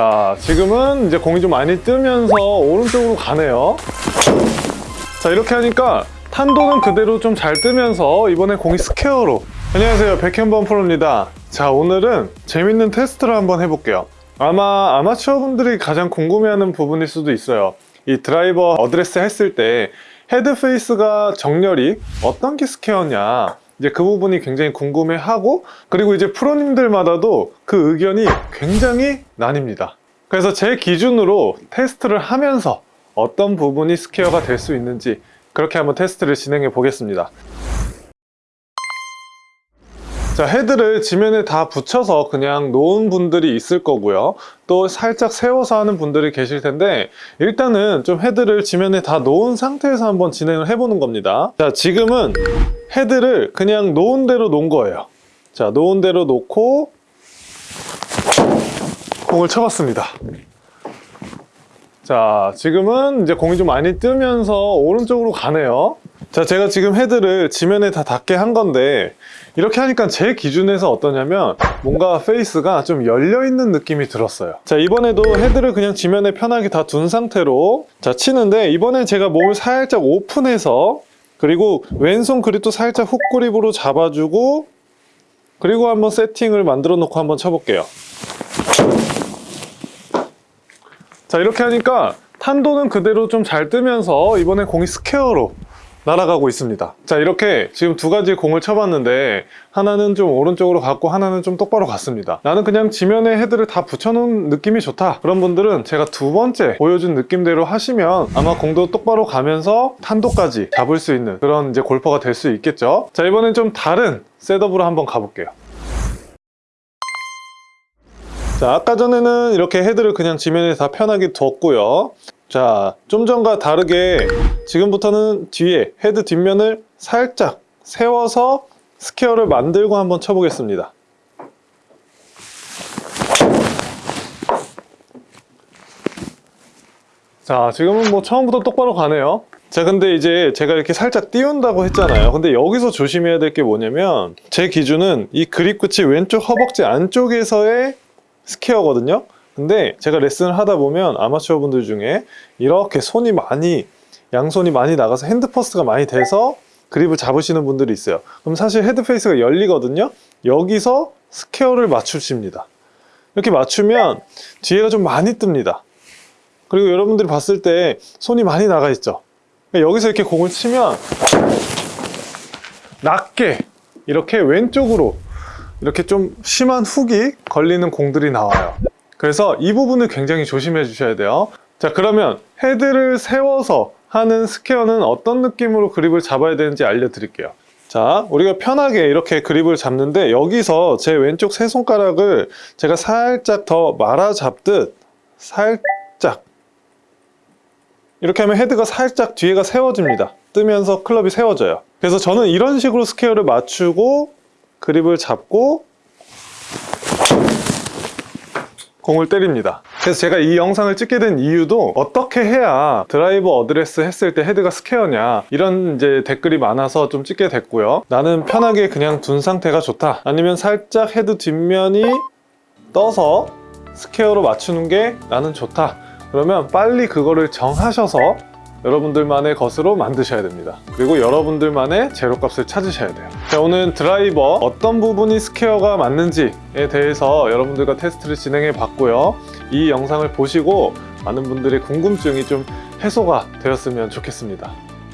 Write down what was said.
자 지금은 이제 공이 좀 많이 뜨면서 오른쪽으로 가네요. 자 이렇게 하니까 탄도는 그대로 좀 잘 뜨면서 이번에 공이 스퀘어로. 안녕하세요. 백현범 프로입니다. 자 오늘은 재밌는 테스트를 한번 해볼게요. 아마 아마추어 분들이 가장 궁금해하는 부분일 수도 있어요. 이 드라이버 어드레스 했을 때 헤드 페이스가 정렬이 어떤 게 스퀘어냐 이제 그 부분이 굉장히 궁금해하고 그리고 이제 프로님들마다도 그 의견이 굉장히 나뉩니다. 그래서 제 기준으로 테스트를 하면서 어떤 부분이 스퀘어가 될 수 있는지 그렇게 한번 테스트를 진행해 보겠습니다. 자 헤드를 지면에 다 붙여서 그냥 놓은 분들이 있을 거고요. 또 살짝 세워서 하는 분들이 계실 텐데 일단은 좀 헤드를 지면에 다 놓은 상태에서 한번 진행을 해보는 겁니다. 자 지금은 헤드를 그냥 놓은 대로 놓은 거예요. 자 놓은 대로 놓고 공을 쳐봤습니다. 자 지금은 이제 공이 좀 많이 뜨면서 오른쪽으로 가네요. 자 제가 지금 헤드를 지면에 다 닿게 한 건데 이렇게 하니까 제 기준에서 어떠냐면 뭔가 페이스가 좀 열려 있는 느낌이 들었어요. 자 이번에도 헤드를 그냥 지면에 편하게 다 둔 상태로 자 치는데 이번엔 제가 몸을 살짝 오픈해서 그리고 왼손 그립도 살짝 훅 그립으로 잡아주고 그리고 한번 세팅을 만들어 놓고 한번 쳐볼게요. 자 이렇게 하니까 탄도는 그대로 좀 잘 뜨면서 이번에 공이 스퀘어로 날아가고 있습니다. 자 이렇게 지금 두 가지 공을 쳐봤는데 하나는 좀 오른쪽으로 갔고 하나는 좀 똑바로 갔습니다. 나는 그냥 지면에 헤드를 다 붙여놓은 느낌이 좋다. 그런 분들은 제가 두 번째 보여준 느낌대로 하시면 아마 공도 똑바로 가면서 탄도까지 잡을 수 있는 그런 이제 골퍼가 될 수 있겠죠? 자 이번엔 좀 다른 셋업으로 한번 가볼게요. 자 아까 전에는 이렇게 헤드를 그냥 지면에 다 편하게 뒀고요. 자 좀 전과 다르게 지금부터는 뒤에 헤드 뒷면을 살짝 세워서 스퀘어를 만들고 한번 쳐보겠습니다. 자 지금은 뭐 처음부터 똑바로 가네요. 자 근데 이제 제가 이렇게 살짝 띄운다고 했잖아요. 근데 여기서 조심해야 될 게 뭐냐면 제 기준은 이 그립 끝이 왼쪽 허벅지 안쪽에서의 스퀘어거든요. 근데 제가 레슨을 하다 보면 아마추어 분들 중에 이렇게 손이 많이 양손이 많이 나가서 hand first가 많이 돼서 그립을 잡으시는 분들이 있어요. 그럼 사실 헤드 페이스가 열리거든요. 여기서 스퀘어를 맞추십니다. 이렇게 맞추면 뒤에가 좀 많이 뜹니다. 그리고 여러분들이 봤을 때 손이 많이 나가 있죠? 그러니까 여기서 이렇게 공을 치면 낮게 이렇게 왼쪽으로 이렇게 좀 심한 훅이 걸리는 공들이 나와요. 그래서 이 부분을 굉장히 조심해 주셔야 돼요. 자 그러면 헤드를 세워서 하는 스퀘어는 어떤 느낌으로 그립을 잡아야 되는지 알려드릴게요. 자 우리가 편하게 이렇게 그립을 잡는데 여기서 제 왼쪽 세 손가락을 제가 살짝 더 말아 잡듯 살짝 이렇게 하면 헤드가 살짝 뒤에가 세워집니다. 뜨면서 클럽이 세워져요. 그래서 저는 이런 식으로 스퀘어를 맞추고 그립을 잡고 공을 때립니다 그래서 제가 이 영상을 찍게 된 이유도 어떻게 해야 드라이버 어드레스 했을 때 헤드가 스퀘어냐 이런 이제 댓글이 많아서 좀 찍게 됐고요. 나는 편하게 그냥 둔 상태가 좋다. 아니면 살짝 헤드 뒷면이 떠서 스퀘어로 맞추는 게 나는 좋다. 그러면 빨리 그거를 정하셔서 여러분들만의 것으로 만드셔야 됩니다. 그리고 여러분들만의 제로값을 찾으셔야 돼요. 자 오늘 드라이버 어떤 부분이 스퀘어가 맞는지에 대해서 여러분들과 테스트를 진행해 봤고요. 이 영상을 보시고 많은 분들의 궁금증이 좀 해소가 되었으면 좋겠습니다